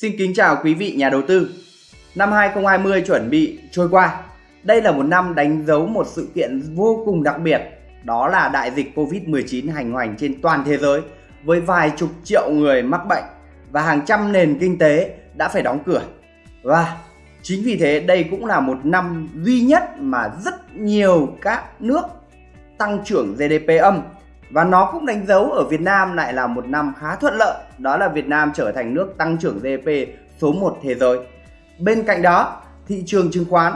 Xin kính chào quý vị nhà đầu tư. Năm 2020 chuẩn bị trôi qua. Đây là một năm đánh dấu một sự kiện vô cùng đặc biệt, đó là đại dịch Covid-19 hành hoành trên toàn thế giới với vài chục triệu người mắc bệnh và hàng trăm nền kinh tế đã phải đóng cửa. Và chính vì thế đây cũng là một năm duy nhất mà rất nhiều các nước tăng trưởng GDP âm và nó cũng đánh dấu ở Việt Nam lại là một năm khá thuận lợi, đó là Việt Nam trở thành nước tăng trưởng GDP số 1 thế giới. Bên cạnh đó, thị trường chứng khoán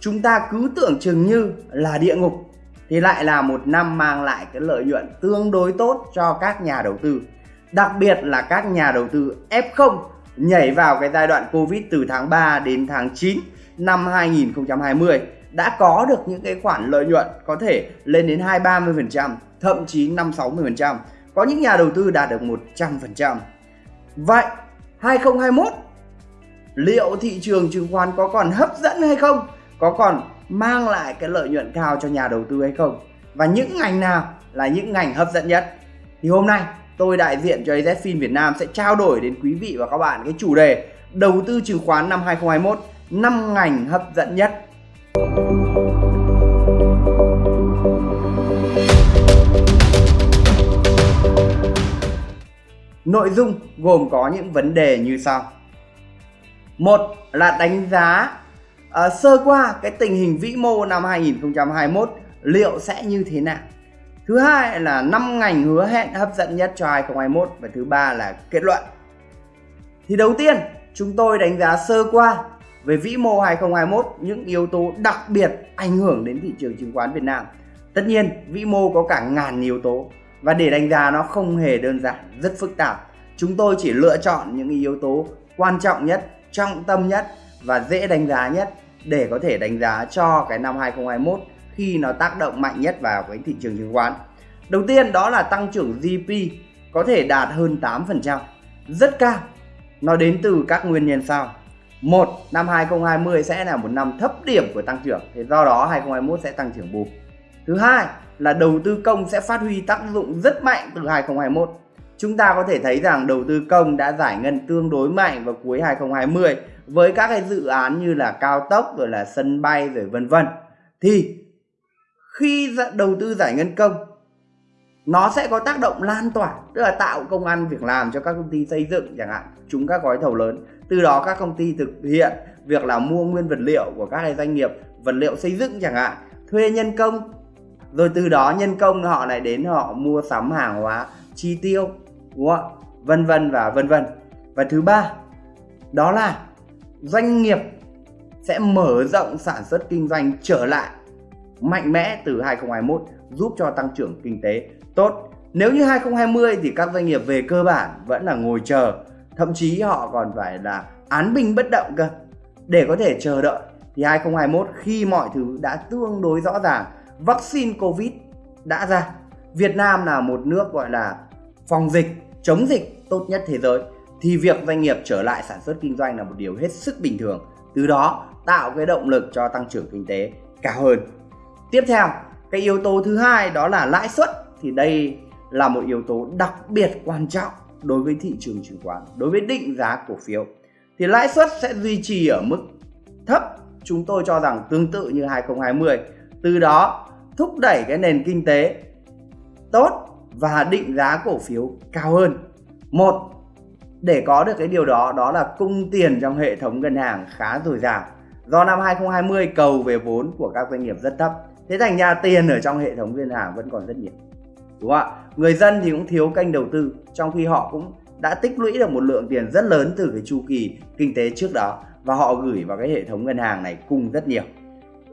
chúng ta cứ tưởng chừng như là địa ngục thì lại là một năm mang lại cái lợi nhuận tương đối tốt cho các nhà đầu tư. Đặc biệt là các nhà đầu tư F0 nhảy vào cái giai đoạn Covid từ tháng 3 đến tháng 9 năm 2020 đã có được những cái khoản lợi nhuận có thể lên đến 2-30%, thậm chí 5-60%. Có những nhà đầu tư đạt được 100%. Vậy 2021 liệu thị trường chứng khoán có còn hấp dẫn hay không? Có còn mang lại cái lợi nhuận cao cho nhà đầu tư hay không? Và những ngành nào là những ngành hấp dẫn nhất? Thì hôm nay tôi đại diện cho AZFIN Việt Nam sẽ trao đổi đến quý vị và các bạn cái chủ đề đầu tư chứng khoán năm 2021 5 ngành hấp dẫn nhất Nội dung gồm có những vấn đề như sau. Một là đánh giá uh, sơ qua cái tình hình vĩ mô năm 2021 liệu sẽ như thế nào. Thứ hai là năm ngành hứa hẹn hấp dẫn nhất cho 2021 và thứ ba là kết luận. Thì đầu tiên, chúng tôi đánh giá sơ qua về vĩ mô 2021 những yếu tố đặc biệt ảnh hưởng đến thị trường chứng khoán Việt Nam. Tất nhiên, vĩ mô có cả ngàn yếu tố và để đánh giá nó không hề đơn giản, rất phức tạp. Chúng tôi chỉ lựa chọn những yếu tố quan trọng nhất, trọng tâm nhất và dễ đánh giá nhất để có thể đánh giá cho cái năm 2021 khi nó tác động mạnh nhất vào cái thị trường chứng khoán. Đầu tiên đó là tăng trưởng GDP có thể đạt hơn 8%, rất cao. Nó đến từ các nguyên nhân sau một, năm 2020 sẽ là một năm thấp điểm của tăng trưởng. Thì do đó 2021 sẽ tăng trưởng bù. Thứ hai là đầu tư công sẽ phát huy tác dụng rất mạnh từ 2021 chúng ta có thể thấy rằng đầu tư công đã giải ngân tương đối mạnh vào cuối 2020 với các cái dự án như là cao tốc, rồi là sân bay, rồi vân vân. Thì khi đầu tư giải ngân công nó sẽ có tác động lan tỏa, tức là tạo công ăn việc làm cho các công ty xây dựng chẳng hạn chúng các gói thầu lớn. Từ đó các công ty thực hiện việc là mua nguyên vật liệu của các doanh nghiệp, vật liệu xây dựng chẳng hạn, thuê nhân công. Rồi từ đó nhân công họ lại đến họ mua sắm hàng hóa, chi tiêu, đúng không vân vân và vân vân. Và thứ ba, đó là doanh nghiệp sẽ mở rộng sản xuất kinh doanh trở lại mạnh mẽ từ 2021 giúp cho tăng trưởng kinh tế tốt. Nếu như 2020 thì các doanh nghiệp về cơ bản vẫn là ngồi chờ, thậm chí họ còn phải là án binh bất động cơ. Để có thể chờ đợi thì 2021 khi mọi thứ đã tương đối rõ ràng, vaccine Covid đã ra. Việt Nam là một nước gọi là phòng dịch, chống dịch tốt nhất thế giới thì việc doanh nghiệp trở lại sản xuất kinh doanh là một điều hết sức bình thường. Từ đó tạo cái động lực cho tăng trưởng kinh tế cao hơn. Tiếp theo, cái yếu tố thứ hai đó là lãi suất thì đây là một yếu tố đặc biệt quan trọng đối với thị trường chứng khoán, đối với định giá cổ phiếu. Thì lãi suất sẽ duy trì ở mức thấp, chúng tôi cho rằng tương tự như 2020. Từ đó thúc đẩy cái nền kinh tế tốt và định giá cổ phiếu cao hơn. Một, để có được cái điều đó đó là cung tiền trong hệ thống ngân hàng khá dồi dào. Do năm 2020 cầu về vốn của các doanh nghiệp rất thấp, thế thành ra tiền ở trong hệ thống ngân hàng vẫn còn rất nhiều đúng không ạ? Người dân thì cũng thiếu kênh đầu tư, trong khi họ cũng đã tích lũy được một lượng tiền rất lớn từ cái chu kỳ kinh tế trước đó và họ gửi vào cái hệ thống ngân hàng này cung rất nhiều,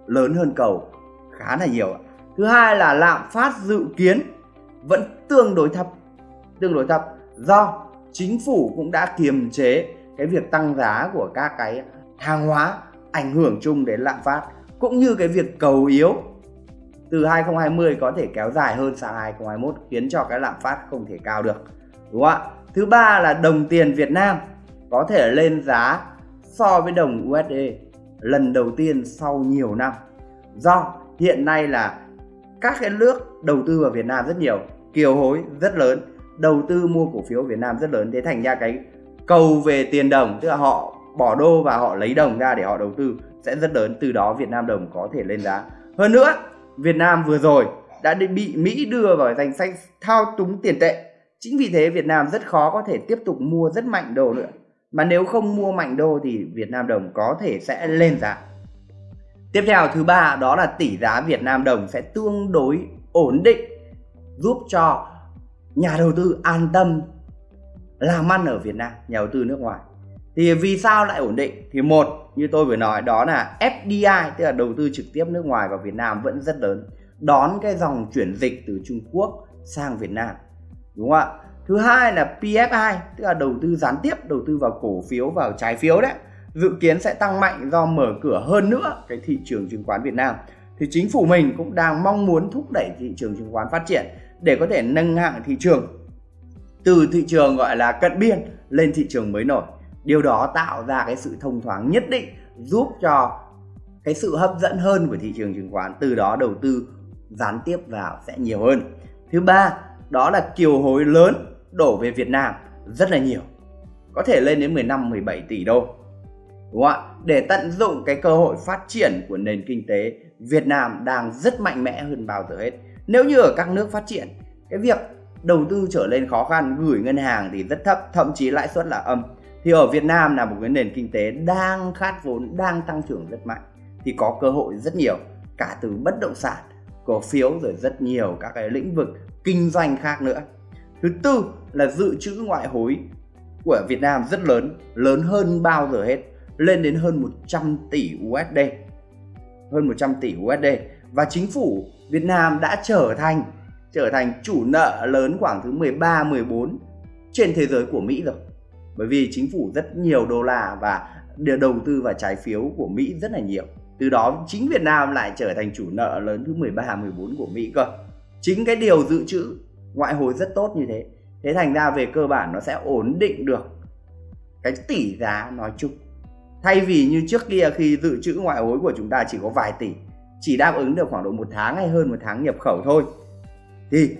lớn hơn cầu, khá là nhiều thứ hai là lạm phát dự kiến vẫn tương đối thấp, tương đối thấp. Do chính phủ cũng đã kiềm chế cái việc tăng giá của các cái hàng hóa ảnh hưởng chung đến lạm phát, cũng như cái việc cầu yếu từ 2020 có thể kéo dài hơn sang 2021 khiến cho cái lạm phát không thể cao được, đúng không ạ? Thứ ba là đồng tiền Việt Nam có thể lên giá so với đồng USD lần đầu tiên sau nhiều năm. Do hiện nay là các cái nước đầu tư vào Việt Nam rất nhiều, kiều hối rất lớn, đầu tư mua cổ phiếu Việt Nam rất lớn, thế thành ra cái cầu về tiền đồng, tức là họ bỏ đô và họ lấy đồng ra để họ đầu tư sẽ rất lớn, từ đó Việt Nam đồng có thể lên giá. Hơn nữa Việt Nam vừa rồi đã bị Mỹ đưa vào danh sách thao túng tiền tệ. Chính vì thế Việt Nam rất khó có thể tiếp tục mua rất mạnh đô nữa. Mà nếu không mua mạnh đô thì Việt Nam đồng có thể sẽ lên giá. Tiếp theo, thứ ba, đó là tỷ giá Việt Nam đồng sẽ tương đối ổn định, giúp cho nhà đầu tư an tâm làm ăn ở Việt Nam, nhà đầu tư nước ngoài. Thì vì sao lại ổn định? Thì một như tôi vừa nói, đó là FDI tức là đầu tư trực tiếp nước ngoài vào Việt Nam vẫn rất lớn. Đón cái dòng chuyển dịch từ Trung Quốc sang Việt Nam, đúng không ạ? Thứ hai là PFI tức là đầu tư gián tiếp, đầu tư vào cổ phiếu, vào trái phiếu đấy. Dự kiến sẽ tăng mạnh do mở cửa hơn nữa cái thị trường chứng khoán Việt Nam. Thì chính phủ mình cũng đang mong muốn thúc đẩy thị trường chứng khoán phát triển để có thể nâng hạng thị trường, từ thị trường gọi là cận biên lên thị trường mới nổi điều đó tạo ra cái sự thông thoáng nhất định, giúp cho cái sự hấp dẫn hơn của thị trường chứng khoán, từ đó đầu tư gián tiếp vào sẽ nhiều hơn. Thứ ba, đó là kiều hối lớn đổ về Việt Nam rất là nhiều, có thể lên đến 15 17 tỷ đô, đúng không ạ? Để tận dụng cái cơ hội phát triển của nền kinh tế, Việt Nam đang rất mạnh mẽ hơn bao giờ hết. Nếu như ở các nước phát triển, cái việc đầu tư trở lên khó khăn, gửi ngân hàng thì rất thấp, thậm chí lãi suất là âm thì ở Việt Nam là một cái nền kinh tế đang khát vốn, đang tăng trưởng rất mạnh. Thì có cơ hội rất nhiều, cả từ bất động sản cổ phiếu rồi rất nhiều các cái lĩnh vực kinh doanh khác nữa. Thứ tư là dự trữ ngoại hối của Việt Nam rất lớn lớn hơn bao giờ hết, lên đến hơn 100 tỷ USD hơn 100 tỷ USD và chính phủ Việt Nam đã trở thành trở thành chủ nợ lớn khoảng thứ 13 14 trên thế giới của Mỹ rồi bởi vì chính phủ rất nhiều đô la và đầu tư vào trái phiếu của Mỹ rất là nhiều. Từ đó, chính Việt Nam lại trở thành chủ nợ lớn thứ 13 14 của Mỹ cơ. Chính cái điều dự trữ ngoại hối rất tốt như thế. Thế thành ra về cơ bản nó sẽ ổn định được cái tỷ giá nói chung. Thay vì như trước kia khi dự trữ ngoại hối của chúng ta chỉ có vài tỷ, chỉ đáp ứng được khoảng độ một tháng hay hơn một tháng nhập khẩu thôi, thì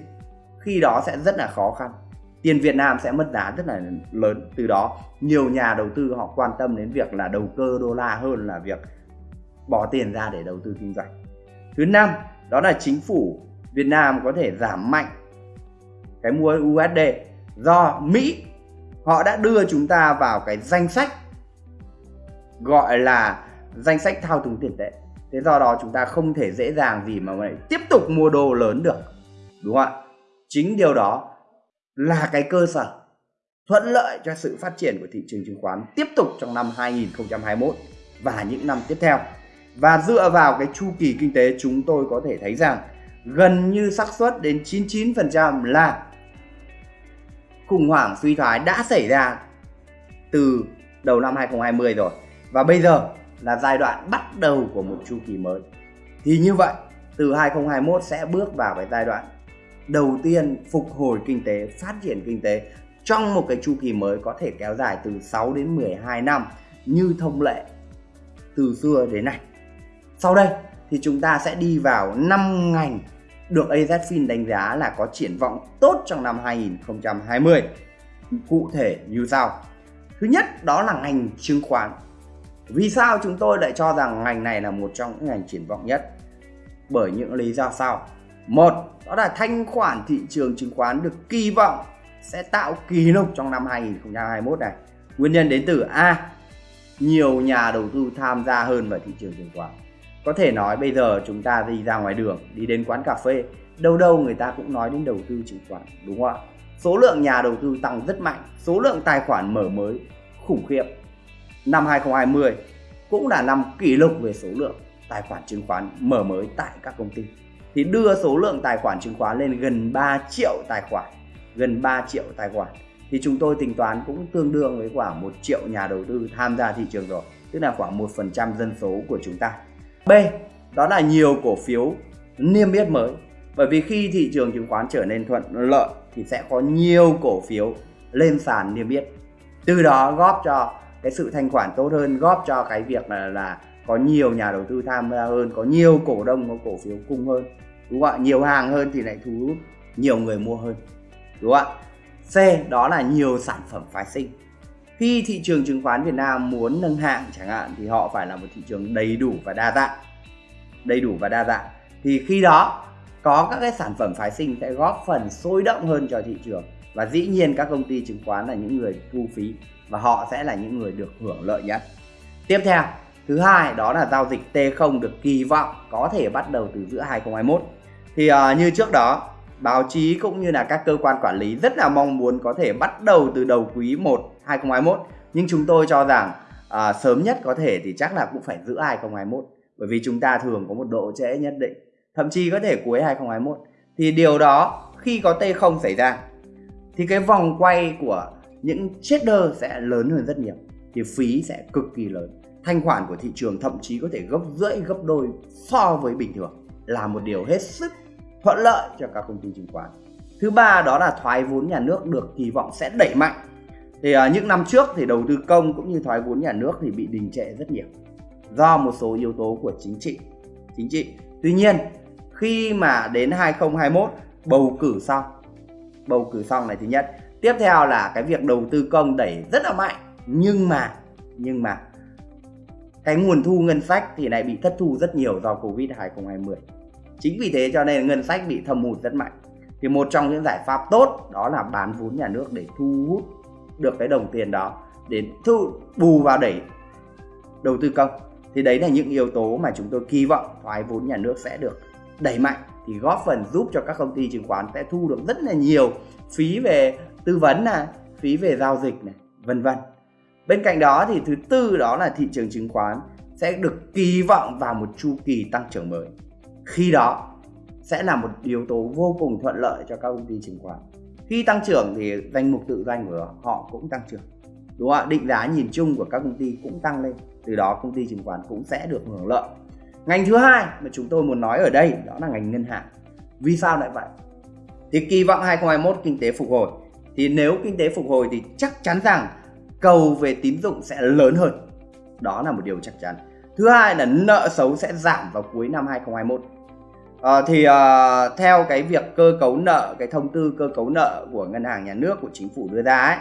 khi đó sẽ rất là khó khăn tiền Việt Nam sẽ mất giá rất là lớn từ đó. Nhiều nhà đầu tư họ quan tâm đến việc là đầu cơ đô la hơn là việc bỏ tiền ra để đầu tư kinh doanh. Thứ năm, đó là chính phủ Việt Nam có thể giảm mạnh cái mua USD do Mỹ, họ đã đưa chúng ta vào cái danh sách gọi là danh sách thao túng tiền tệ. Thế do đó chúng ta không thể dễ dàng gì mà lại tiếp tục mua đô lớn được, đúng không ạ? Chính điều đó là cái cơ sở thuận lợi cho sự phát triển của thị trường chứng khoán tiếp tục trong năm 2021 và những năm tiếp theo. Và dựa vào cái chu kỳ kinh tế, chúng tôi có thể thấy rằng gần như xác suất đến 99% là khủng hoảng suy thoái đã xảy ra từ đầu năm 2020 rồi. Và bây giờ là giai đoạn bắt đầu của một chu kỳ mới. Thì như vậy, từ 2021 sẽ bước vào cái giai đoạn đầu tiên phục hồi kinh tế, phát triển kinh tế trong một cái chu kỳ mới có thể kéo dài từ 6 đến 12 năm như thông lệ từ xưa đến nay sau đây thì chúng ta sẽ đi vào 5 ngành được AZFIN đánh giá là có triển vọng tốt trong năm 2020. Cụ thể như sau. Thứ nhất, đó là ngành chứng khoán. Vì sao chúng tôi lại cho rằng ngành này là một trong những ngành triển vọng nhất? Bởi những lý do sau. Một, đó là thanh khoản thị trường chứng khoán được kỳ vọng sẽ tạo kỷ lục trong năm 2021 này. Nguyên nhân đến từ A. Nhiều nhà đầu tư tham gia hơn vào thị trường chứng khoán có thể nói bây giờ chúng ta đi ra ngoài đường đi đến quán cà phê đâu đâu người ta cũng nói đến đầu tư chứng khoán đúng không ạ số lượng nhà đầu tư tăng rất mạnh số lượng tài khoản mở mới khủng khiếp năm 2020 cũng là năm kỷ lục về số lượng tài khoản chứng khoán mở mới tại các công ty thì đưa số lượng tài khoản chứng khoán lên gần 3 triệu tài khoản gần 3 triệu tài khoản. Thì chúng tôi tính toán cũng tương đương với khoảng 1 triệu nhà đầu tư tham gia thị trường rồi tức là khoảng 1% dân số của chúng ta. B đó là nhiều cổ phiếu niêm yết mới. Bởi vì khi thị trường chứng khoán trở nên thuận lợi thì sẽ có nhiều cổ phiếu lên sàn niêm yết. Từ đó góp cho cái sự thanh khoản tốt hơn góp cho cái việc là, là có nhiều nhà đầu tư tham gia hơn, có nhiều cổ đông, có cổ phiếu cung hơn, đúng không ạ? Nhiều hàng hơn thì lại thu hút nhiều người mua hơn, đúng không ạ? C, đó là nhiều sản phẩm phái sinh. Khi thị trường chứng khoán Việt Nam muốn nâng hạng chẳng hạn, thì họ phải là một thị trường đầy đủ và đa dạng. Đầy đủ và đa dạng. Thì khi đó, có các cái sản phẩm phái sinh sẽ góp phần sôi động hơn cho thị trường. Và dĩ nhiên các công ty chứng khoán là những người thu phí và họ sẽ là những người được hưởng lợi nhất. Tiếp theo thứ hai đó là giao dịch T0 được kỳ vọng có thể bắt đầu từ giữa 2021 thì uh, như trước đó báo chí cũng như là các cơ quan quản lý rất là mong muốn có thể bắt đầu từ đầu quý 1 2021 nhưng chúng tôi cho rằng à, sớm nhất có thể thì chắc là cũng phải giữa 2021 bởi vì chúng ta thường có một độ trễ nhất định thậm chí có thể cuối 2021 thì điều đó khi có T0 xảy ra thì cái vòng quay của những trader sẽ lớn hơn rất nhiều thì phí sẽ cực kỳ lớn thanh khoản của thị trường thậm chí có thể gấp rưỡi gấp đôi so với bình thường là một điều hết sức thuận lợi cho các công ty chứng khoán. Thứ ba đó là thoái vốn nhà nước được kỳ vọng sẽ đẩy mạnh. Thì uh, những năm trước thì đầu tư công cũng như thoái vốn nhà nước thì bị đình trệ rất nhiều do một số yếu tố của chính trị chính trị. Tuy nhiên khi mà đến 2021 bầu cử xong bầu cử xong này thứ nhất. Tiếp theo là cái việc đầu tư công đẩy rất là mạnh nhưng mà nhưng mà cái nguồn thu ngân sách thì lại bị thất thu rất nhiều do Covid 2020 chính vì thế cho nên ngân sách bị thâm hụt rất mạnh. Thì một trong những giải pháp tốt đó là bán vốn nhà nước để thu hút được cái đồng tiền đó để thu, bù vào đẩy đầu tư công. Thì đấy là những yếu tố mà chúng tôi kỳ vọng thoái vốn nhà nước sẽ được đẩy mạnh, thì góp phần giúp cho các công ty chứng khoán sẽ thu được rất là nhiều phí về tư vấn này, phí về giao dịch này, vân vân bên cạnh đó thì thứ tư đó là thị trường chứng khoán sẽ được kỳ vọng vào một chu kỳ tăng trưởng mới. Khi đó sẽ là một yếu tố vô cùng thuận lợi cho các công ty chứng khoán. Khi tăng trưởng thì danh mục tự doanh của họ cũng tăng trưởng, đúng không ạ? Định giá nhìn chung của các công ty cũng tăng lên, từ đó công ty chứng khoán cũng sẽ được hưởng lợi. Ngành thứ hai mà chúng tôi muốn nói ở đây đó là ngành ngân hàng. Vì sao lại vậy? Thì kỳ vọng 2021 kinh tế phục hồi. Thì nếu kinh tế phục hồi thì chắc chắn rằng cầu về tín dụng sẽ lớn hơn. Đó là một điều chắc chắn. Thứ hai là nợ xấu sẽ giảm vào cuối năm 2021 À, ờ, thì à, theo cái việc cơ cấu nợ cái thông tư cơ cấu nợ của ngân hàng nhà nước của chính phủ đưa ra ấy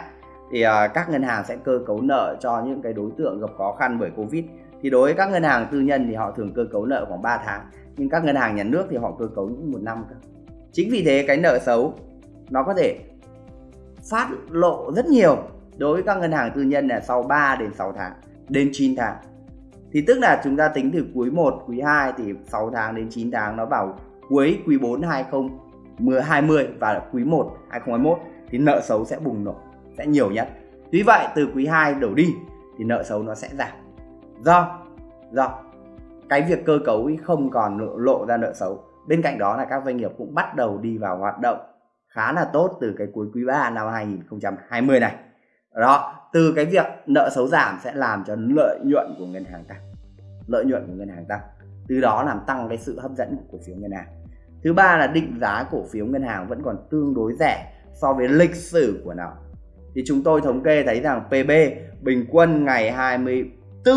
thì à, các ngân hàng sẽ cơ cấu nợ cho những cái đối tượng gặp khó khăn bởi covid. Thì đối với các ngân hàng tư nhân thì họ thường cơ cấu nợ khoảng 3 tháng nhưng các ngân hàng nhà nước thì họ cơ cấu những một năm cơ. Chính vì thế cái nợ xấu nó có thể phát lộ rất nhiều đối với các ngân hàng tư nhân là sau 3 đến 6 tháng đến 9 tháng thì tức là chúng ta tính từ quý 1, quý 2 thì 6 tháng đến 9 tháng nó vào cuối quý 4 2020 và quý 1 2021 thì nợ xấu sẽ bùng nổ sẽ nhiều nhất. Tuy vậy từ quý 2 đổ đi thì nợ xấu nó sẽ giảm. Do do cái việc cơ cấu ấy không còn lộ, lộ ra nợ xấu. Bên cạnh đó là các doanh nghiệp cũng bắt đầu đi vào hoạt động khá là tốt từ cái cuối quý 3 năm 2020 này. Đó, từ cái việc nợ xấu giảm sẽ làm cho lợi nhuận của ngân hàng tăng. Lợi nhuận của ngân hàng tăng. Từ đó làm tăng cái sự hấp dẫn của cổ phiếu ngân hàng. Thứ ba là định giá cổ phiếu ngân hàng vẫn còn tương đối rẻ so với lịch sử của nó. Thì chúng tôi thống kê thấy rằng PB bình quân ngày 24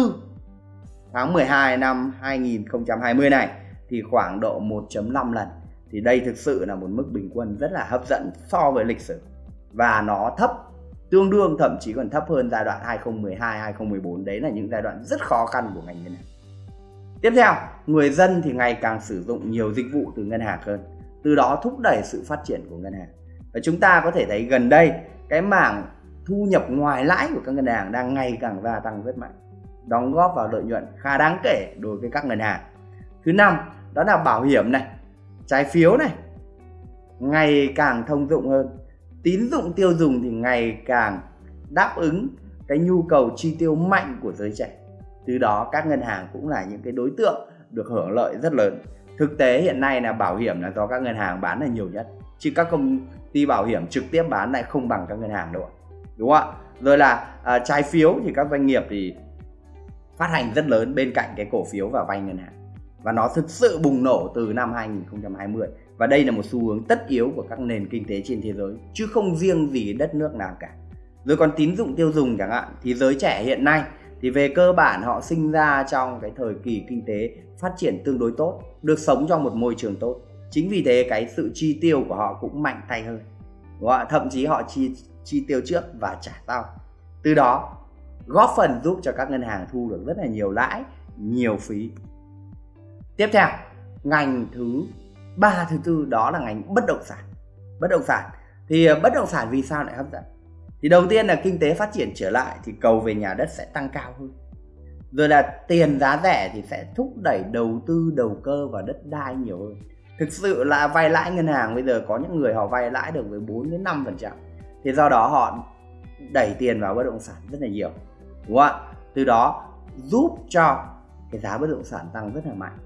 tháng 12 năm 2020 này thì khoảng độ 1.5 lần. Thì đây thực sự là một mức bình quân rất là hấp dẫn so với lịch sử. Và nó thấp tương đương, thậm chí còn thấp hơn giai đoạn 2012 2014 đấy là những giai đoạn rất khó khăn của ngành ngân hàng. Tiếp theo, người dân thì ngày càng sử dụng nhiều dịch vụ từ ngân hàng hơn, từ đó thúc đẩy sự phát triển của ngân hàng. Và chúng ta có thể thấy gần đây, cái mảng thu nhập ngoài lãi của các ngân hàng đang ngày càng gia tăng rất mạnh, đóng góp vào lợi nhuận khá đáng kể đối với các ngân hàng. Thứ năm, đó là bảo hiểm này, trái phiếu này, ngày càng thông dụng hơn tín dụng tiêu dùng thì ngày càng đáp ứng cái nhu cầu chi tiêu mạnh của giới trẻ. Từ đó các ngân hàng cũng là những cái đối tượng được hưởng lợi rất lớn. Thực tế hiện nay là bảo hiểm là do các ngân hàng bán là nhiều nhất chứ các công ty bảo hiểm trực tiếp bán lại không bằng các ngân hàng đâu đúng không ạ? Rồi là à, trái phiếu thì các doanh nghiệp thì phát hành rất lớn bên cạnh cái cổ phiếu và vay ngân hàng. Và nó thực sự bùng nổ từ năm 2020 và đây là một xu hướng tất yếu của các nền kinh tế trên thế giới, chứ không riêng gì đất nước nào cả. Rồi còn tín dụng tiêu dùng chẳng hạn, thì giới trẻ hiện nay thì về cơ bản họ sinh ra trong cái thời kỳ kinh tế phát triển tương đối tốt, được sống trong một môi trường tốt. Chính vì thế cái sự chi tiêu của họ cũng mạnh tay hơn. Họ thậm chí họ chi chi tiêu trước và trả sau. Từ đó, góp phần giúp cho các ngân hàng thu được rất là nhiều lãi, nhiều phí. Tiếp theo, ngành thứ ba thứ tư đó là ngành bất động sản. Bất động sản. Thì ờ, bất động sản vì sao lại hấp dẫn? Thì đầu tiên là kinh tế phát triển trở lại thì cầu về nhà đất sẽ tăng cao hơn. Rồi là tiền giá rẻ thì sẽ thúc đẩy đầu tư, đầu cơ vào đất đai nhiều hơn. Thực sự là vay lãi ngân hàng bây giờ có những người họ vay lãi được với 4 đến 5 phần trăm. Thì do đó họ đẩy tiền vào bất động sản rất là nhiều. Đúng không ạ? Từ đó giúp cho cái giá bất động sản tăng rất là mạnh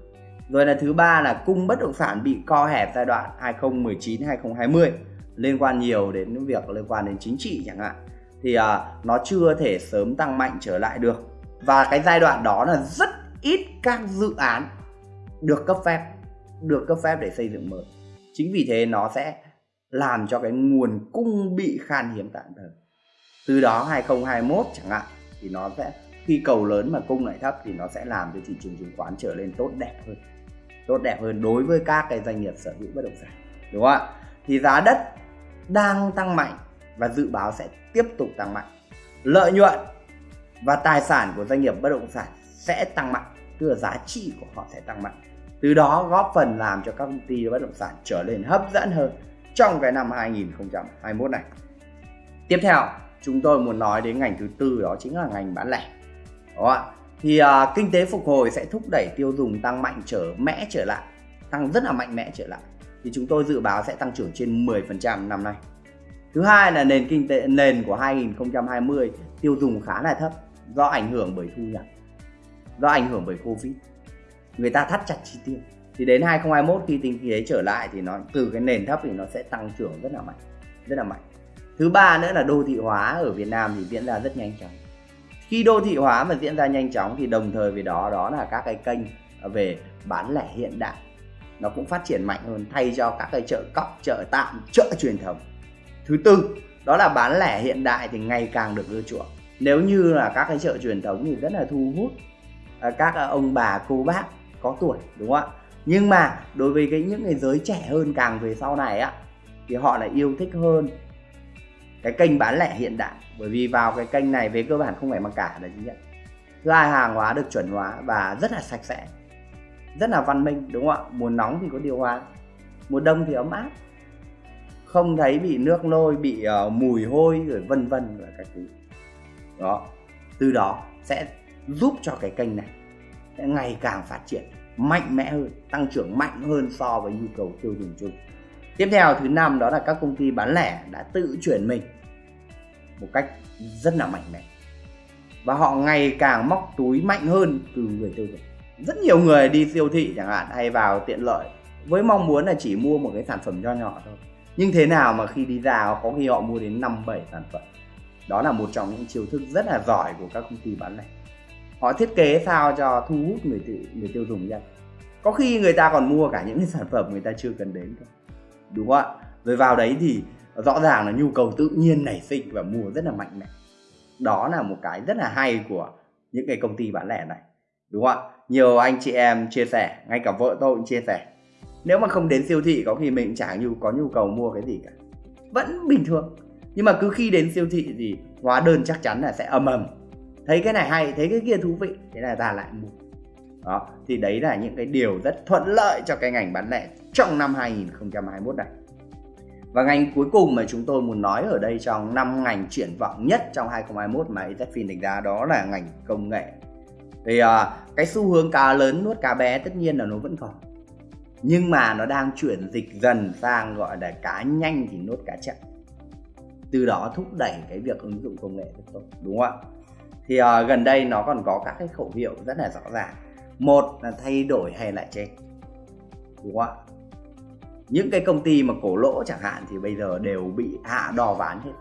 rồi là thứ ba là cung bất động sản bị co hẹp giai đoạn 2019 2020 liên quan nhiều đến việc liên quan đến chính trị chẳng hạn. Thì à, nó chưa thể sớm tăng mạnh trở lại được. Và cái giai đoạn đó là rất ít các dự án được cấp phép được cấp phép để xây dựng mới. Chính vì thế nó sẽ làm cho cái nguồn cung bị khan hiếm tạm thời. Từ đó 2021 chẳng hạn thì nó sẽ khi cầu lớn mà cung lại thấp thì nó sẽ làm cho thị trường chứng khoán trở lên tốt đẹp hơn tốt đẹp hơn đối với các cái doanh nghiệp sở hữu bất động sản, đúng không ạ? Thì giá đất đang tăng mạnh và dự báo sẽ tiếp tục tăng mạnh. Lợi nhuận và tài sản của doanh nghiệp bất động sản sẽ tăng mạnh, tức là giá trị của họ sẽ tăng mạnh. Từ đó góp phần làm cho các công ty bất động sản trở nên hấp dẫn hơn trong cái năm 2021 này. Tiếp theo, chúng tôi muốn nói đến ngành thứ tư, đó chính là ngành bán lẻ, đúng không ạ? Thì à, kinh tế phục hồi sẽ thúc đẩy tiêu dùng tăng mạnh trở mẽ trở lại tăng rất là mạnh mẽ trở lại. Thì chúng tôi dự báo sẽ tăng trưởng trên 10% năm nay. Thứ hai là nền kinh tế nền của 2020 tiêu dùng khá là thấp do ảnh hưởng bởi thu nhập do ảnh hưởng bởi covid. Người ta thắt chặt chi tiêu. Thì đến 2021 khi kinh tế trở lại thì nó từ cái nền thấp thì nó sẽ tăng trưởng rất là mạnh rất là mạnh. Thứ ba nữa là đô thị hóa ở Việt Nam thì diễn ra rất nhanh chóng khi đô thị hóa mà diễn ra nhanh chóng thì đồng thời với đó đó là các cái kênh về bán lẻ hiện đại. Nó cũng phát triển mạnh hơn thay cho các cái chợ cóc, chợ tạm, chợ truyền thống. Thứ tư, đó là bán lẻ hiện đại thì ngày càng được ưa chuộng. Nếu như là các cái chợ truyền thống thì rất là thu hút à, các ông bà, cô bác có tuổi, đúng không ạ? Nhưng mà đối với cái những người giới trẻ hơn càng về sau này á, thì họ lại yêu thích hơn cái kênh bán lẻ hiện đại. Bởi vì vào cái kênh này về cơ bản không phải mặc cả là chứng nhận thứ hai hàng hóa được chuẩn hóa và rất là sạch sẽ rất là văn minh đúng không ạ? Mùa nóng thì có điều hòa mùa đông thì ấm áp. Không thấy bị nước lôi bị uh, mùi hôi rồi vân vân và các thứ. Đó. Từ đó sẽ giúp cho cái kênh này sẽ ngày càng phát triển mạnh mẽ hơn tăng trưởng mạnh hơn so với nhu cầu tiêu dùng chung tiếp theo thứ năm đó là các công ty bán lẻ đã tự chuyển mình một cách rất là mạnh mẽ. Và họ ngày càng móc túi mạnh hơn từ người tiêu dùng. Rất nhiều người đi siêu thị chẳng hạn hay vào tiện lợi với mong muốn là chỉ mua một cái sản phẩm nho nhỏ thôi. Nhưng thế nào mà khi đi ra có khi họ mua đến năm bảy sản phẩm. Đó là một trong những chiêu thức rất là giỏi của các công ty bán lẻ. Họ thiết kế sao cho thu hút người tiêu, người tiêu dùng ra. có khi người ta còn mua cả những sản phẩm người ta chưa cần đến thôi đúng không ạ? Rồi vào đấy thì rõ ràng là nhu cầu tự nhiên nảy sinh và mua rất là mạnh mẽ. Đó là một cái rất là hay của những cái công ty bán lẻ này, đúng không ạ? Nhiều anh chị em chia sẻ, ngay cả vợ tôi cũng chia sẻ. Nếu mà không đến siêu thị có khi mình chả nhu, có nhu cầu mua cái gì cả. Vẫn bình thường. Nhưng mà cứ khi đến siêu thị thì hóa đơn chắc chắn là sẽ ầm ầm. Thấy cái này hay, thấy cái kia thú vị, thế là ta lại mua. Đó, thì đấy là những cái điều rất thuận lợi cho cái ngành bán lẻ trong năm 2021 này. Và ngành cuối cùng mà chúng tôi muốn nói ở đây trong năm ngành triển vọng nhất trong 2021 mà ETFIN đánh giá đó là ngành công nghệ. Thì uh, cái xu hướng cá lớn nuốt cá bé tất nhiên là nó vẫn còn. Nhưng mà nó đang chuyển dịch dần sang gọi là cá nhanh thì nuốt cá chậm. Từ đó thúc đẩy cái việc ứng dụng công nghệ rất tốt đúng không ạ? Thì uh, gần đây nó còn có các cái khẩu hiệu rất là rõ ràng. Một là thay đổi hay lại chết. Đúng không ạ? Những cái công ty mà cổ lỗ chẳng hạn thì bây giờ đều bị hạ đò ván hết.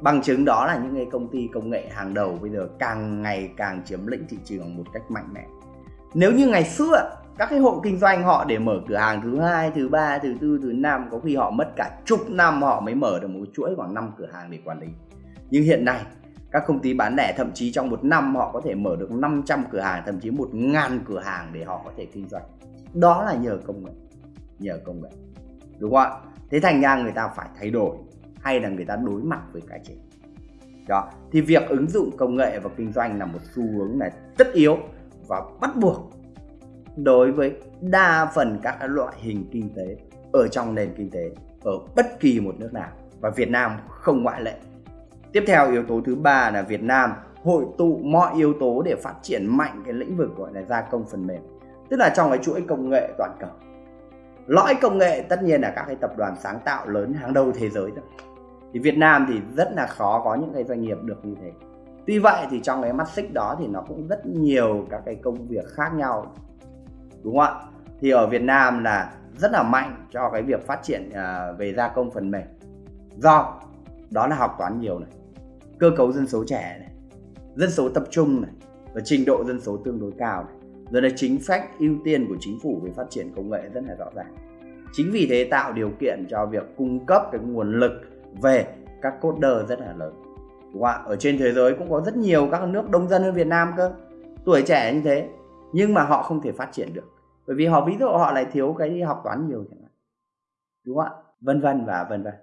Bằng chứng đó là những cái công ty công nghệ hàng đầu bây giờ càng ngày càng chiếm lĩnh thị trường một cách mạnh mẽ. Nếu như ngày xưa, các cái hộ kinh doanh họ để mở cửa hàng thứ hai, thứ ba, thứ tư, thứ năm, có khi họ mất cả chục năm họ mới mở được một chuỗi khoảng 5 cửa hàng để quản lý. Nhưng hiện nay, các công ty bán lẻ thậm chí trong một năm họ có thể mở được 500 cửa hàng, thậm chí một ngàn cửa hàng để họ có thể kinh doanh. Đó là nhờ công nghệ nhờ công nghệ. Đúng không ạ? Thế thành ra người ta phải thay đổi, hay là người ta đối mặt với cái chết. Đó, thì việc ứng dụng công nghệ vào kinh doanh là một xu hướng này tất yếu và bắt buộc đối với đa phần các loại hình kinh tế ở trong nền kinh tế ở bất kỳ một nước nào. Và Việt Nam không ngoại lệ. Tiếp theo, yếu tố thứ ba là Việt Nam hội tụ mọi yếu tố để phát triển mạnh cái lĩnh vực gọi là gia công phần mềm. Tức là trong cái chuỗi công nghệ toàn cầu lõi công nghệ tất nhiên là các cái tập đoàn sáng tạo lớn hàng đầu thế giới rồi. Thì Việt Nam thì rất là khó có những cái doanh nghiệp được như thế. Tuy vậy thì trong cái mắt xích đó thì nó cũng rất nhiều các cái công việc khác nhau, đúng không ạ? Thì ở Việt Nam là rất là mạnh cho cái việc phát triển à, về gia công phần mềm. Do đó là học toán nhiều này, cơ cấu dân số trẻ này, dân số tập trung này và trình độ dân số tương đối cao này rồi là chính sách ưu tiên của chính phủ về phát triển công nghệ rất là rõ ràng. Chính vì thế tạo điều kiện cho việc cung cấp cái nguồn lực về các coder rất là lớn. Đúng không ạ ở trên thế giới cũng có rất nhiều các nước đông dân hơn Việt Nam cơ. Tuổi trẻ như thế, nhưng mà họ không thể phát triển được. Bởi vì họ, ví dụ họ lại thiếu cái học toán nhiều chẳng hạn. Đúng không ạ? Vân vân và vân vân.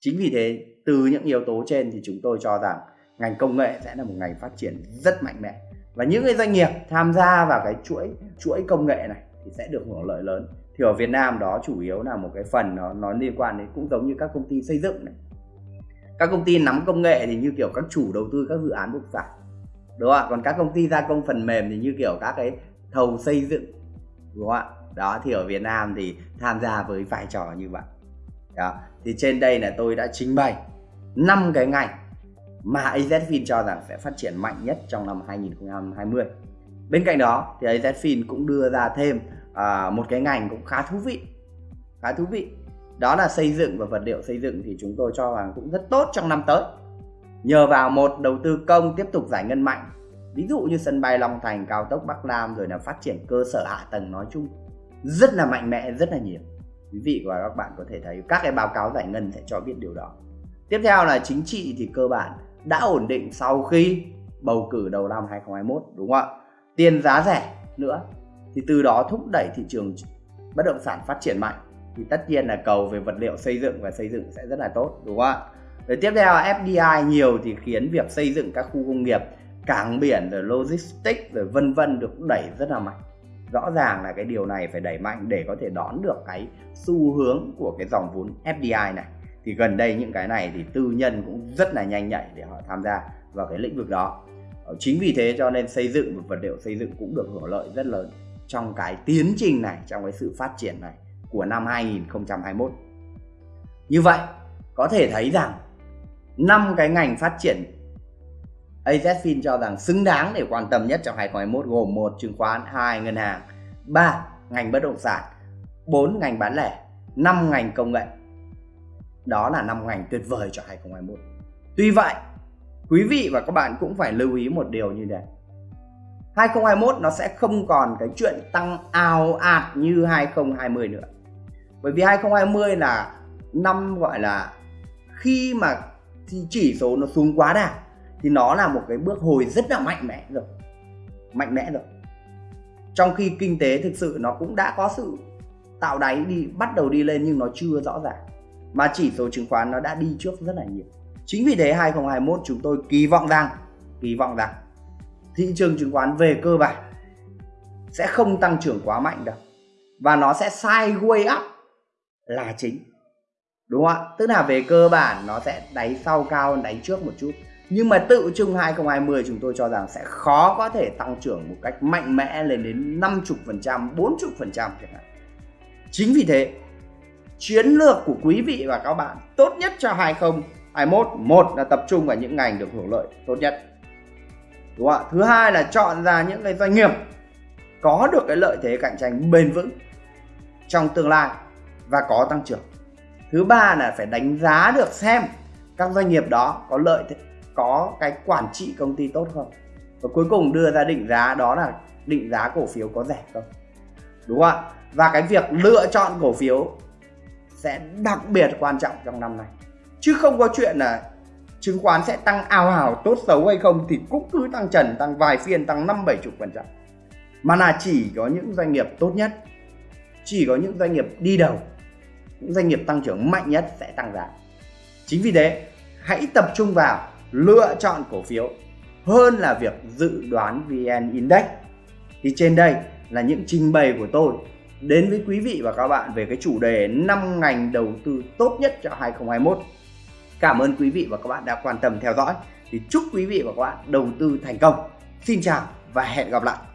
Chính vì thế, từ những yếu tố trên thì chúng tôi cho rằng ngành công nghệ sẽ là một ngành phát triển rất mạnh mẽ và những cái doanh nghiệp tham gia vào cái chuỗi chuỗi công nghệ này thì sẽ được hưởng lợi lớn. Thì ở Việt Nam đó chủ yếu là một cái phần nó nó liên quan đến, cũng giống như các công ty xây dựng này. Các công ty nắm công nghệ thì như kiểu các chủ đầu tư các dự án bất sản đúng không ạ? Còn các công ty gia công phần mềm thì như kiểu các cái thầu xây dựng, đúng không ạ? Đó, thì ở Việt Nam thì tham gia với vai trò như vậy. Đó, thì trên đây là tôi đã trình bày năm cái ngành mà AZFIN cho rằng sẽ phát triển mạnh nhất trong năm 2020. Bên cạnh đó thì AZFIN cũng đưa ra thêm à, một cái ngành cũng khá thú vị, khá thú vị. Đó là xây dựng và vật liệu xây dựng thì chúng tôi cho rằng cũng rất tốt trong năm tới. Nhờ vào một đầu tư công tiếp tục giải ngân mạnh, ví dụ như sân bay Long Thành, cao tốc Bắc Nam rồi là phát triển cơ sở hạ tầng nói chung rất là mạnh mẽ, rất là nhiều. Quý vị và các bạn có thể thấy các cái báo cáo giải ngân sẽ cho biết điều đó. Tiếp theo là chính trị thì cơ bản đã ổn định sau khi bầu cử đầu năm 2021 đúng không ạ? Tiền giá rẻ nữa thì từ đó thúc đẩy thị trường bất động sản phát triển mạnh thì tất nhiên là cầu về vật liệu xây dựng và xây dựng sẽ rất là tốt đúng không ạ? Rồi tiếp theo FDI nhiều thì khiến việc xây dựng các khu công nghiệp, cảng biển rồi logistics rồi vân vân được đẩy rất là mạnh. Rõ ràng là cái điều này phải đẩy mạnh để có thể đón được cái xu hướng của cái dòng vốn FDI này thì gần đây những cái này thì tư nhân cũng rất là nhanh nhạy để họ tham gia vào cái lĩnh vực đó. Ờ, chính vì thế cho nên xây dựng và vật liệu xây dựng cũng được hưởng lợi rất lớn trong cái tiến trình này trong cái sự phát triển này của năm 2021 như vậy có thể thấy rằng năm cái ngành phát triển AZFIN cho rằng xứng đáng để quan tâm nhất trong 2021 gồm một chứng khoán, hai ngân hàng, ba ngành bất động sản, bốn ngành bán lẻ, năm ngành công nghệ đó là năm ngành tuyệt vời cho 2021. Tuy vậy, quý vị và các bạn cũng phải lưu ý một điều như này. 2021 nó sẽ không còn cái chuyện tăng ào ạt như 2020 nữa. Bởi vì 2020 là năm gọi là khi mà thì chỉ số nó xuống quá đà thì nó là một cái bước hồi rất là mạnh mẽ rồi. Mạnh mẽ rồi. Trong khi kinh tế thực sự nó cũng đã có sự tạo đáy đi bắt đầu đi lên nhưng nó chưa rõ ràng mà chỉ số chứng khoán nó đã đi trước rất là nhiều. Chính vì thế 2021 chúng tôi kỳ vọng rằng kỳ vọng rằng thị trường chứng khoán về cơ bản sẽ không tăng trưởng quá mạnh đâu và nó sẽ sideways up là chính đúng không ạ tức là về cơ bản nó sẽ đáy sau cao hơn đáy trước một chút nhưng mà tự chung 2020 chúng tôi cho rằng sẽ khó có thể tăng trưởng một cách mạnh mẽ lên đến 50%, 40% chẳng hạn. Chính vì thế chiến lược của quý vị và các bạn tốt nhất cho 2021 một là tập trung vào những ngành được hưởng lợi tốt nhất. Đúng không ạ? Thứ hai là chọn ra những cái doanh nghiệp có được cái lợi thế cạnh tranh bền vững trong tương lai và có tăng trưởng. Thứ ba là phải đánh giá được xem các doanh nghiệp đó có lợi thế, có cái quản trị công ty tốt không. Và cuối cùng đưa ra định giá đó là định giá cổ phiếu có rẻ không. Đúng không ạ? Và cái việc lựa chọn cổ phiếu sẽ đặc biệt quan trọng trong năm này chứ không có chuyện là chứng khoán sẽ tăng ao ào tốt xấu hay không thì cũng cứ tăng trần, tăng vài phiên, tăng năm, bảy chục phần trăm. Mà là chỉ có những doanh nghiệp tốt nhất, chỉ có những doanh nghiệp đi đầu, những doanh nghiệp tăng trưởng mạnh nhất sẽ tăng giá. Chính vì thế, hãy tập trung vào lựa chọn cổ phiếu hơn là việc dự đoán VN Index. Thì trên đây là những trình bày của tôi đến với quý vị và các bạn về cái chủ đề 5 ngành đầu tư tốt nhất cho 2021. Cảm ơn quý vị và các bạn đã quan tâm theo dõi. Thì chúc quý vị và các bạn đầu tư thành công. Xin chào và hẹn gặp lại.